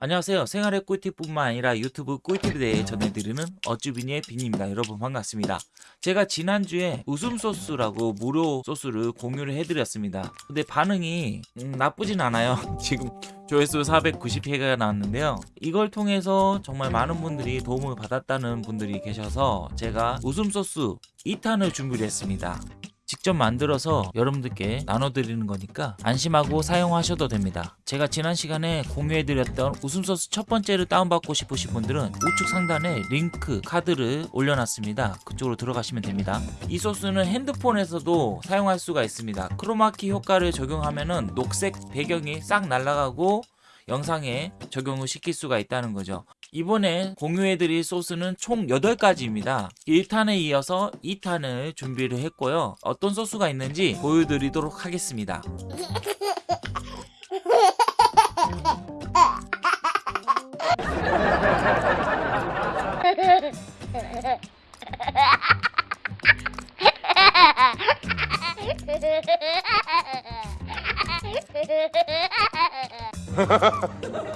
안녕하세요. 생활의 꿀팁뿐만 아니라 유튜브 꿀팁에 대해 전해드리는 어쭈비니의 빈입니다. 여러분 반갑습니다. 제가 지난주에 웃음 소스라고 무료 소스를 공유를 해드렸습니다. 근데 반응이 음, 나쁘진 않아요. 지금 조회수 490회가 나왔는데요. 이걸 통해서 정말 많은 분들이 도움을 받았다는 분들이 계셔서 제가 웃음 소스 2탄을 준비를 했습니다. 직접 만들어서 여러분들께 나눠드리는 거니까 안심하고 사용하셔도 됩니다. 제가 지난 시간에 공유해드렸던 웃음소스 첫 번째를 다운받고 싶으신 분들은 우측 상단에 링크 카드를 올려놨습니다. 그쪽으로 들어가시면 됩니다. 이 소스는 핸드폰에서도 사용할 수가 있습니다. 크로마키 효과를 적용하면은 녹색 배경이 싹 날아가고 영상에 적용을 시킬 수가 있다는 거죠. 이번에 공유해드릴 소스는 총 8가지입니다. 1탄에 이어서 2탄을 준비를 했고요. 어떤 소스가 있는지 보여드리도록 하겠습니다.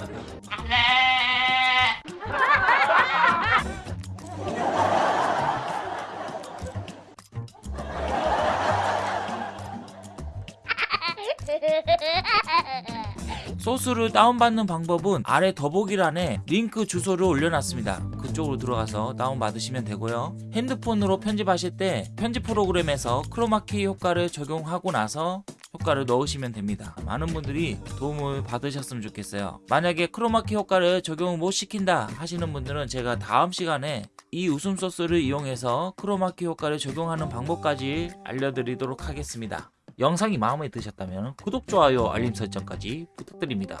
소스를 다운받는 방법은 아래 더보기란에 링크 주소를 올려놨습니다. 그쪽으로 들어가서 다운받으시면 되고요. 핸드폰으로 편집하실 때 편집 프로그램에서 크로마키 효과를 적용하고 나서 효과를 넣으시면 됩니다. 많은 분들이 도움을 받으셨으면 좋겠어요. 만약에 크로마키 효과를 적용을 못 시킨다 하시는 분들은 제가 다음 시간에 이 웃음 소스를 이용해서 크로마키 효과를 적용하는 방법까지 알려드리도록 하겠습니다. 영상이 마음에 드셨다면 구독, 좋아요, 알림 설정까지 부탁드립니다.